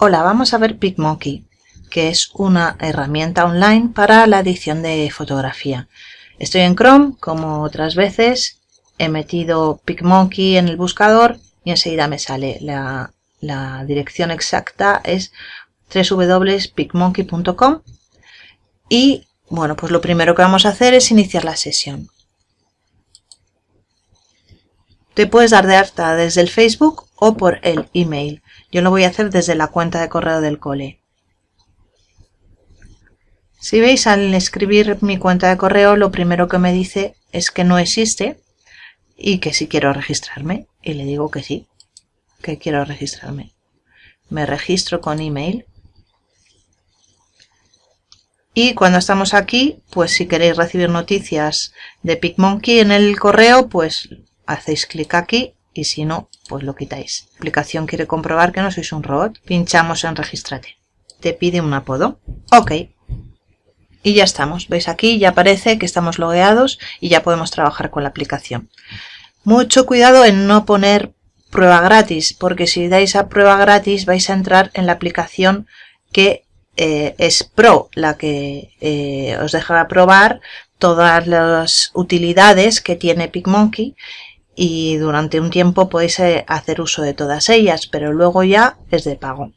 Hola, vamos a ver PicMonkey, que es una herramienta online para la edición de fotografía. Estoy en Chrome, como otras veces, he metido PicMonkey en el buscador y enseguida me sale. La, la dirección exacta es www.picmonkey.com y bueno, pues lo primero que vamos a hacer es iniciar la sesión. Te puedes dar de alta desde el Facebook o por el email. Yo lo voy a hacer desde la cuenta de correo del cole. Si veis al escribir mi cuenta de correo lo primero que me dice es que no existe y que si quiero registrarme y le digo que sí, que quiero registrarme. Me registro con email y cuando estamos aquí, pues si queréis recibir noticias de PicMonkey en el correo, pues hacéis clic aquí y si no, pues lo quitáis. La aplicación quiere comprobar que no sois un robot. Pinchamos en Regístrate. Te pide un apodo. Ok. Y ya estamos. ¿Veis aquí? Ya aparece que estamos logueados y ya podemos trabajar con la aplicación. Mucho cuidado en no poner prueba gratis, porque si dais a prueba gratis vais a entrar en la aplicación que eh, es Pro, la que eh, os deja probar todas las utilidades que tiene PicMonkey y durante un tiempo podéis eh, hacer uso de todas ellas, pero luego ya es de pago.